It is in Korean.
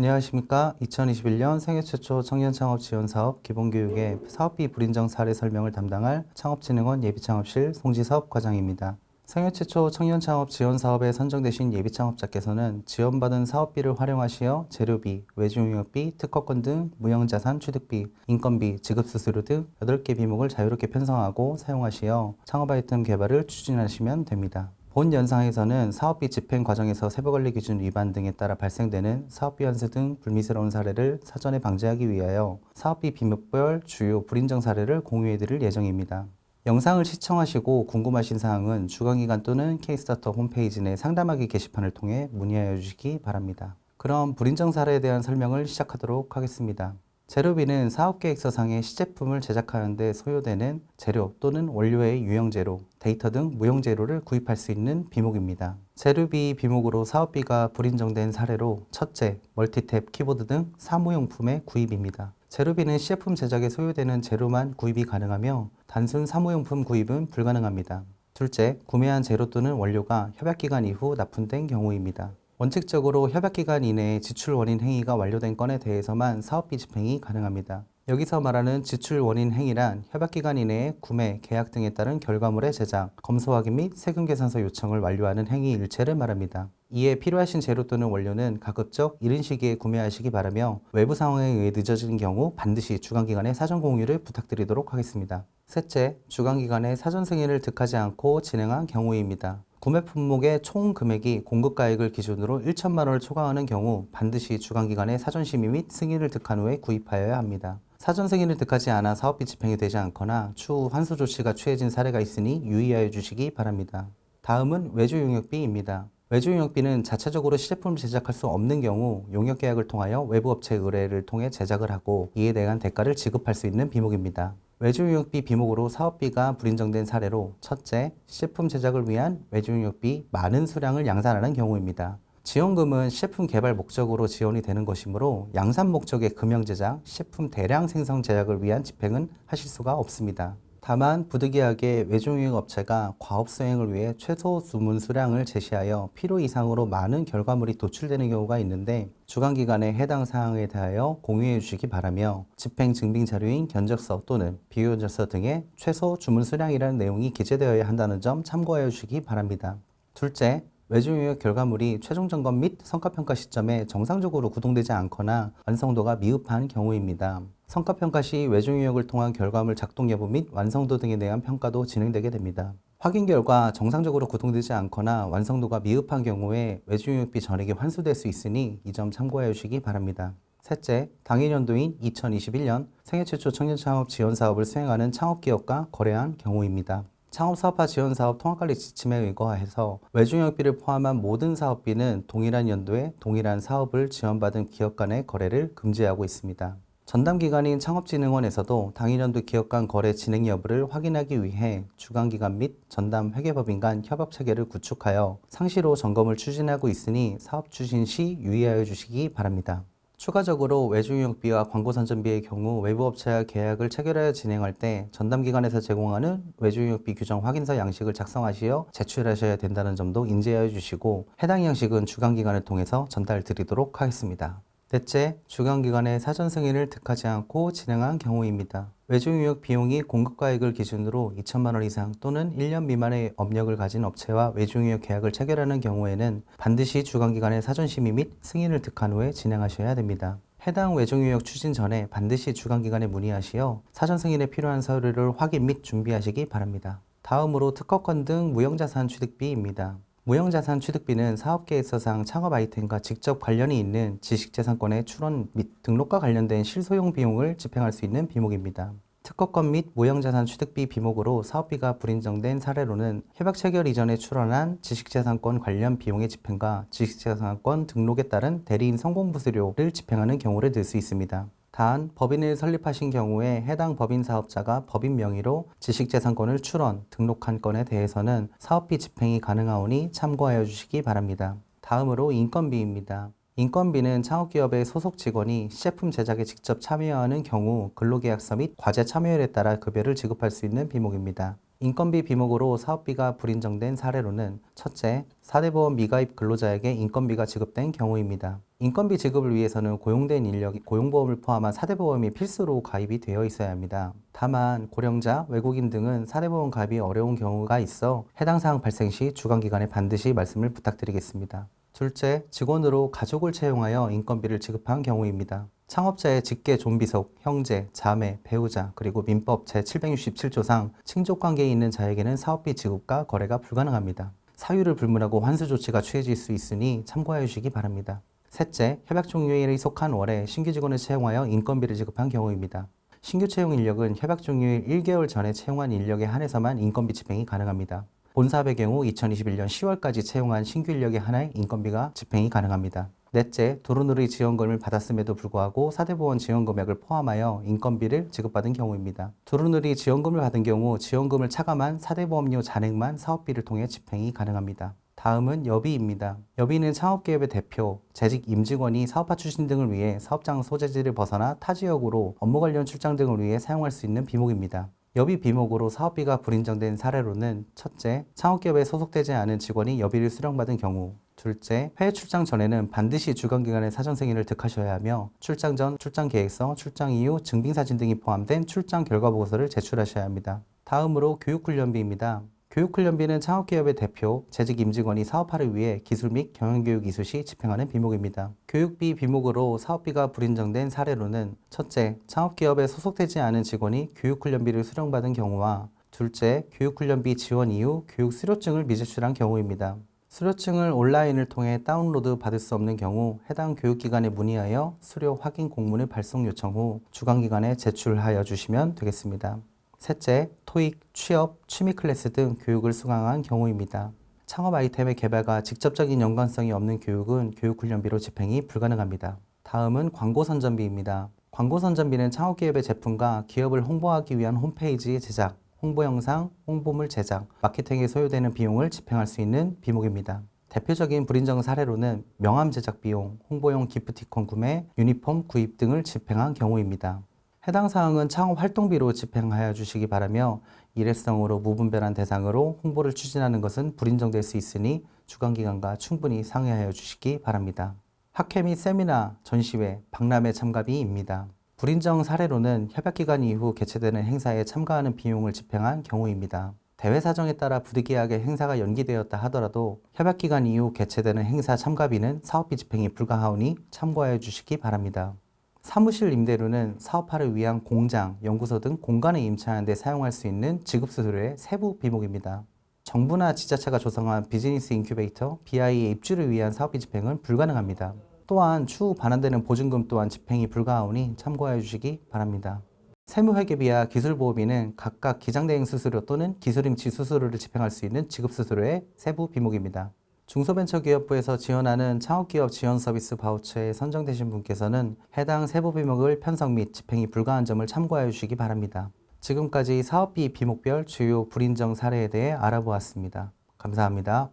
안녕하십니까. 2021년 생애 최초 청년 창업 지원 사업 기본교육의 사업비 불인정 사례 설명을 담당할 창업진흥원 예비창업실 송지섭 과장입니다. 생애 최초 청년 창업 지원 사업에 선정되신 예비 창업자께서는 지원받은 사업비를 활용하시어 재료비, 외주용역비, 특허권 등 무형자산 취득비, 인건비, 지급수수료 등 8개 비목을 자유롭게 편성하고 사용하시어 창업 아이템 개발을 추진하시면 됩니다. 본 연상에서는 사업비 집행 과정에서 세부관리 기준 위반 등에 따라 발생되는 사업비 환수 등 불미스러운 사례를 사전에 방지하기 위하여 사업비 비목별 주요 불인정 사례를 공유해 드릴 예정입니다. 영상을 시청하시고 궁금하신 사항은 주관기관 또는 K스타트업 홈페이지 내 상담하기 게시판을 통해 문의하여 주시기 바랍니다. 그럼 불인정 사례에 대한 설명을 시작하도록 하겠습니다. 재료비는 사업계획서상의 시제품을 제작하는 데 소요되는 재료 또는 원료의 유형재료, 데이터 등 무형재료를 구입할 수 있는 비목입니다. 재료비 비목으로 사업비가 불인정된 사례로 첫째, 멀티탭, 키보드 등 사무용품의 구입입니다. 재료비는 시제품 제작에 소요되는 재료만 구입이 가능하며 단순 사무용품 구입은 불가능합니다. 둘째, 구매한 재료 또는 원료가 협약기간 이후 납품된 경우입니다. 원칙적으로 협약기간 이내에 지출 원인 행위가 완료된 건에 대해서만 사업비 집행이 가능합니다. 여기서 말하는 지출 원인 행위란 협약기간 이내에 구매, 계약 등에 따른 결과물의 제작, 검수 확인 및 세금 계산서 요청을 완료하는 행위 일체를 말합니다. 이에 필요하신 재료 또는 원료는 가급적 이른 시기에 구매하시기 바라며 외부 상황에 의해 늦어지는 경우 반드시 주간기관에 사전 공유를 부탁드리도록 하겠습니다. 셋째, 주간기관에 사전 승인을 득하지 않고 진행한 경우입니다. 구매 품목의 총 금액이 공급가액을 기준으로 1천만 원을 초과하는 경우 반드시 주간기관의 사전 심의 및 승인을 득한 후에 구입하여야 합니다. 사전 승인을 득하지 않아 사업비 집행이 되지 않거나 추후 환수 조치가 취해진 사례가 있으니 유의하여 주시기 바랍니다. 다음은 외주 용역비입니다. 외주 용역비는 자체적으로 시제품을 제작할 수 없는 경우 용역 계약을 통하여 외부 업체 의뢰를 통해 제작을 하고 이에 대한 대가를 지급할 수 있는 비목입니다. 외주용역비 비목으로 사업비가 불인정된 사례로 첫째, 시제품 제작을 위한 외주용역비 많은 수량을 양산하는 경우입니다. 지원금은 시제품 개발 목적으로 지원이 되는 것이므로 양산 목적의 금형 제작, 시제품 대량 생성 제작을 위한 집행은 하실 수가 없습니다. 다만 부득이하게 외주용역 업체가 과업 수행을 위해 최소 주문 수량을 제시하여 필요 이상으로 많은 결과물이 도출되는 경우가 있는데 주간기관에 해당 사항에 대하여 공유해 주시기 바라며 집행 증빙 자료인 견적서 또는 비교견적서 등의 최소 주문 수량이라는 내용이 기재되어야 한다는 점 참고하여 주시기 바랍니다. 둘째, 외주용역 결과물이 최종 점검 및 성과평가 시점에 정상적으로 구동되지 않거나 완성도가 미흡한 경우입니다. 성과평가 시 외주용역을 통한 결과물 작동 여부 및 완성도 등에 대한 평가도 진행되게 됩니다. 확인 결과 정상적으로 구동되지 않거나 완성도가 미흡한 경우에 외주용역비 전액이 환수될 수 있으니 이 점 참고해 주시기 바랍니다. 셋째, 당일연도인 2021년 생애 최초 청년창업 지원사업을 수행하는 창업기업과 거래한 경우입니다. 창업사업화 지원사업 통합관리 지침에 의거해서 외주영역비를 포함한 모든 사업비는 동일한 연도에 동일한 사업을 지원받은 기업 간의 거래를 금지하고 있습니다. 전담기관인 창업진흥원에서도 당일연도 기업 간 거래 진행 여부를 확인하기 위해 주간기관 및 전담 회계법인 간 협업체계를 구축하여 상시로 점검을 추진하고 있으니 사업 추진 시 유의하여 주시기 바랍니다. 추가적으로 외주용역비와 광고선전비의 경우 외부업체와 계약을 체결하여 진행할 때 전담기관에서 제공하는 외주용역비 규정 확인서 양식을 작성하시어 제출하셔야 된다는 점도 인지하여 주시고 해당 양식은 주간기관을 통해서 전달 드리도록 하겠습니다. 넷째, 주간기관의 사전 승인을 득하지 않고 진행한 경우입니다. 외주용역 비용이 공급가액을 기준으로 2천만 원 이상 또는 1년 미만의 업력을 가진 업체와 외주용역 계약을 체결하는 경우에는 반드시 주간기관의 사전 심의 및 승인을 득한 후에 진행하셔야 됩니다. 해당 외주용역 추진 전에 반드시 주간기관에 문의하시어 사전 승인에 필요한 서류를 확인 및 준비하시기 바랍니다. 다음으로 특허권 등 무형자산 취득비입니다. 무형자산 취득비는 사업계획 서상 창업 아이템과 직접 관련이 있는 지식재산권의 출원 및 등록과 관련된 실소용 비용을 집행할 수 있는 비목입니다. 특허권 및 무형자산 취득비 비목으로 사업비가 불인정된 사례로는 협약 체결 이전에 출원한 지식재산권 관련 비용의 집행과 지식재산권 등록에 따른 대리인 성공부수료를 집행하는 경우를 들 수 있습니다. 단 법인을 설립하신 경우에 해당 법인 사업자가 법인 명의로 지식재산권을 출원, 등록한 건에 대해서는 사업비 집행이 가능하오니 참고하여 주시기 바랍니다. 다음으로 인건비입니다. 인건비는 창업기업의 소속 직원이 시제품 제작에 직접 참여하는 경우 근로계약서 및 과제 참여율에 따라 급여를 지급할 수 있는 비목입니다. 인건비 비목으로 사업비가 불인정된 사례로는 첫째, 4대 보험 미가입 근로자에게 인건비가 지급된 경우입니다. 인건비 지급을 위해서는 고용된 인력, 고용보험을 포함한 4대 보험이 필수로 가입이 되어 있어야 합니다. 다만 고령자, 외국인 등은 4대 보험 가입이 어려운 경우가 있어 해당 사항 발생 시 주관기관에 반드시 말씀을 부탁드리겠습니다. 둘째, 직원으로 가족을 채용하여 인건비를 지급한 경우입니다. 창업자의 직계 존비속, 형제, 자매, 배우자, 그리고 민법 제767조상 친족관계에 있는 자에게는 사업비 지급과 거래가 불가능합니다. 사유를 불문하고 환수 조치가 취해질 수 있으니 참고하여 주시기 바랍니다. 셋째, 협약 종료일에 속한 월에 신규 직원을 채용하여 인건비를 지급한 경우입니다. 신규 채용 인력은 협약 종료일 1개월 전에 채용한 인력에 한해서만 인건비 집행이 가능합니다. 본사업의 경우 2021년 10월까지 채용한 신규 인력에 한해 인건비가 집행이 가능합니다. 넷째, 도로누리 지원금을 받았음에도 불구하고 사대보험 지원 금액을 포함하여 인건비를 지급받은 경우입니다. 도로누리 지원금을 받은 경우 지원금을 차감한 사대보험료 잔액만 사업비를 통해 집행이 가능합니다. 다음은 여비입니다. 여비는 창업기업의 대표, 재직 임직원이 사업화 추진 등을 위해 사업장 소재지를 벗어나 타 지역으로 업무 관련 출장 등을 위해 사용할 수 있는 비목입니다. 여비 비목으로 사업비가 불인정된 사례로는 첫째, 창업기업에 소속되지 않은 직원이 여비를 수령받은 경우 둘째, 해외 출장 전에는 반드시 주관기관의 사전 승인을 득하셔야 하며 출장 전 출장 계획서, 출장 이후 증빙사진 등이 포함된 출장 결과 보고서를 제출하셔야 합니다. 다음으로 교육훈련비입니다. 교육훈련비는 창업기업의 대표, 재직 임직원이 사업화를 위해 기술 및 경영교육 이수 시 집행하는 비목입니다. 교육비 비목으로 사업비가 불인정된 사례로는 첫째, 창업기업에 소속되지 않은 직원이 교육훈련비를 수령받은 경우와 둘째, 교육훈련비 지원 이후 교육 수료증을 미제출한 경우입니다. 수료증을 온라인을 통해 다운로드 받을 수 없는 경우 해당 교육기관에 문의하여 수료 확인 공문을 발송 요청 후 주관기관에 제출하여 주시면 되겠습니다. 셋째, 토익, 취업, 취미 클래스 등 교육을 수강한 경우입니다. 창업 아이템의 개발과 직접적인 연관성이 없는 교육은 교육훈련비로 집행이 불가능합니다. 다음은 광고 선전비입니다. 광고 선전비는 창업기업의 제품과 기업을 홍보하기 위한 홈페이지 제작, 홍보 영상, 홍보물 제작, 마케팅에 소요되는 비용을 집행할 수 있는 비목입니다. 대표적인 불인정 사례로는 명함 제작 비용, 홍보용 기프티콘 구매, 유니폼 구입 등을 집행한 경우입니다. 해당 사항은 창업 활동비로 집행하여 주시기 바라며 일회성으로 무분별한 대상으로 홍보를 추진하는 것은 불인정될 수 있으니 주관기관과 충분히 상의하여 주시기 바랍니다. 학회 및 세미나, 전시회, 박람회 참가비입니다. 불인정 사례로는 협약기간 이후 개최되는 행사에 참가하는 비용을 집행한 경우입니다. 대회 사정에 따라 부득이하게 행사가 연기되었다 하더라도 협약기간 이후 개최되는 행사 참가비는 사업비 집행이 불가하오니 참고하여 주시기 바랍니다. 사무실 임대료는 사업화를 위한 공장, 연구소 등 공간에 임차하는 데 사용할 수 있는 지급수수료의 세부 비목입니다. 정부나 지자체가 조성한 비즈니스 인큐베이터, BI의 입주를 위한 사업비 집행은 불가능합니다. 또한 추후 반환되는 보증금 또한 집행이 불가하오니 참고하여 주시기 바랍니다. 세무회계비와 기술보호비는 각각 기장대행 수수료 또는 기술임치 수수료를 집행할 수 있는 지급수수료의 세부 비목입니다. 중소벤처기업부에서 지원하는 창업기업 지원 서비스 바우처에 선정되신 분께서는 해당 세부 비목을 편성 및 집행이 불가한 점을 참고하여 주시기 바랍니다. 지금까지 사업비 비목별 주요 불인정 사례에 대해 알아보았습니다. 감사합니다.